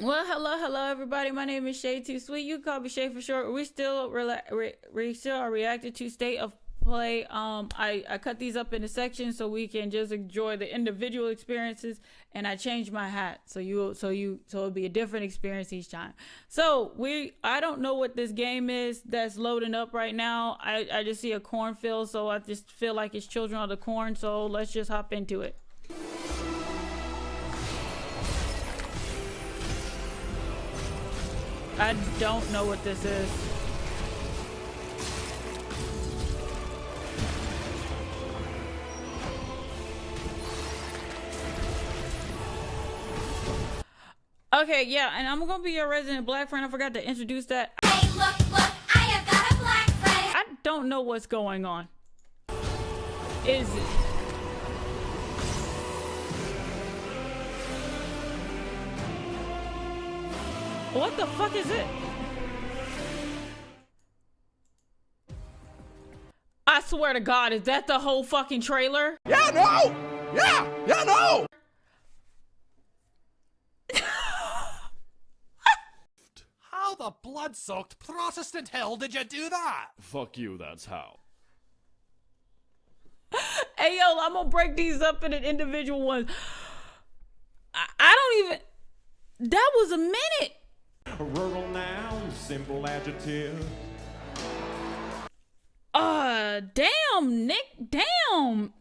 Well, hello, hello, everybody. My name is Shay Too Sweet. You call me Shay for short. We still rela- re- we still are reacting to State of Play. Um, I I cut these up into sections so we can just enjoy the individual experiences. And I changed my hat so you so you so it'll be a different experience each time. So we I don't know what this game is that's loading up right now. I I just see a cornfield, so I just feel like it's Children of the Corn. So let's just hop into it. I don't know what this is. Okay, yeah, and I'm gonna be your resident black friend. I forgot to introduce that. Hey, look, look, I have got a black friend. I don't know what's going on. Is it? What the fuck is it? I swear to God, is that the whole fucking trailer? Yeah, no! Yeah, yeah, no! How the blood-soaked Protestant hell did you do that? Fuck you, that's how. Hey yo, I'm gonna break these up into individual ones. I, I don't even. That was a minute. Rural noun, simple adjective. Uh, damn, Nick, damn.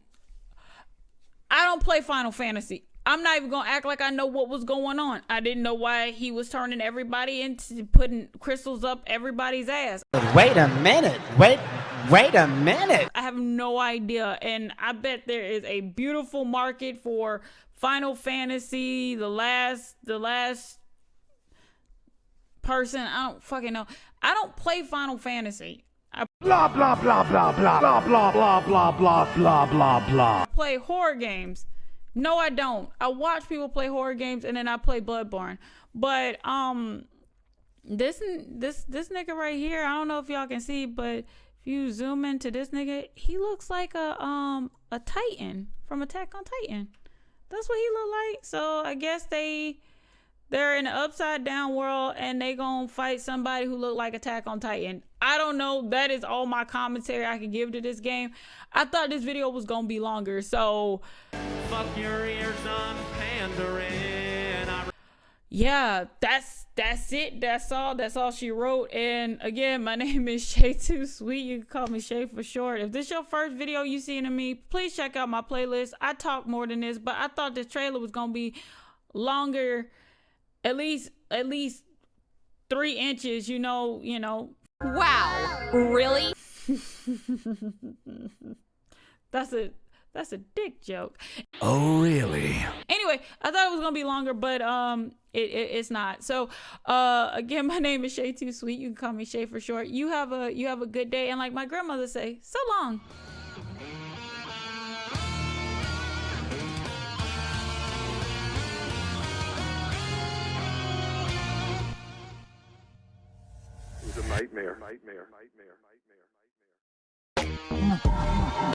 I don't play Final Fantasy. I'm not even gonna act like I know what was going on. I didn't know why he was turning everybody into putting crystals up everybody's ass. Wait a minute. Wait, wait a minute. I have no idea. And I bet there is a beautiful market for Final Fantasy, the last the last person. I don't fucking know. I don't play Final Fantasy. I Blah, blah, blah, blah, blah, blah, blah, blah, blah, blah, blah, blah, blah. play horror games. No, I don't. I watch people play horror games and then I play Bloodborne. But um this this this nigga right here, I don't know if y'all can see, but if you zoom into this nigga, he looks like a um a Titan from Attack on Titan. That's what he look like. So I guess they they're in an upside down world and they gonna fight somebody who looked like Attack on Titan. I don't know. That is all my commentary I can give to this game. I thought this video was gonna be longer, so Fuck your ears on pandering. I yeah, that's that's it. That's all. That's all she wrote. And again, my name is Shay Too Sweet. You can call me Shay for short. If this your first video you seen of me, please check out my playlist. I talk more than this, but I thought this trailer was gonna be longer, at least at least three inches. You know, you know. Wow, really? That's a that's a dick joke. Oh, really? anyway i thought it was gonna be longer but um it, it it's not so uh again my name is shay too sweet you can call me shay for short you have a you have a good day and like my grandmother say so long It was a nightmare. Nightmare. Nightmare. Nightmare. Nightmare.